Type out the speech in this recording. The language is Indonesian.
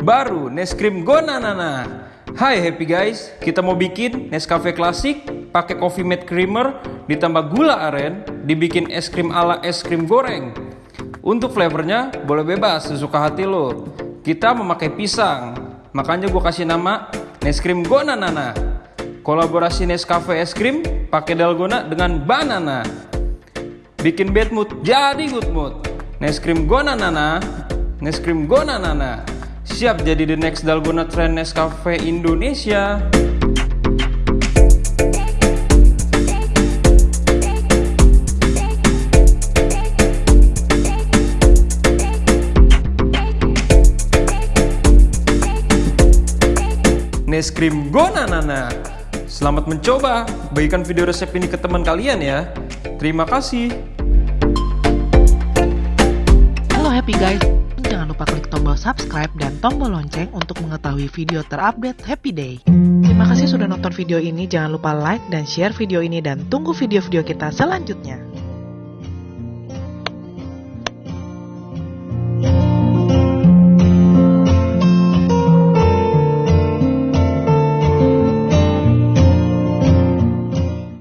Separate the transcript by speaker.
Speaker 1: Baru Neskrim Gonanana. Hai happy guys, kita mau bikin Nescafe klasik pakai coffee mate creamer ditambah gula aren dibikin es krim ala es krim goreng. Untuk flavornya boleh bebas sesuka hati lo. Kita memakai pisang, makanya gue kasih nama Neskrim Gonanana. Kolaborasi Nescafe es krim pakai dalgona dengan banana. Bikin bad mood jadi good mood. Neskrim Gonanana, Neskrim Gonanana. Siap jadi the next dalgona trend Nescafe Indonesia. Neskrim Gonanana. Selamat mencoba. Bagikan video resep ini ke teman kalian ya. Terima kasih.
Speaker 2: Halo happy guys, subscribe dan tombol lonceng untuk mengetahui video terupdate Happy Day. Terima kasih sudah nonton video ini, jangan lupa like dan share video ini dan tunggu video-video kita selanjutnya.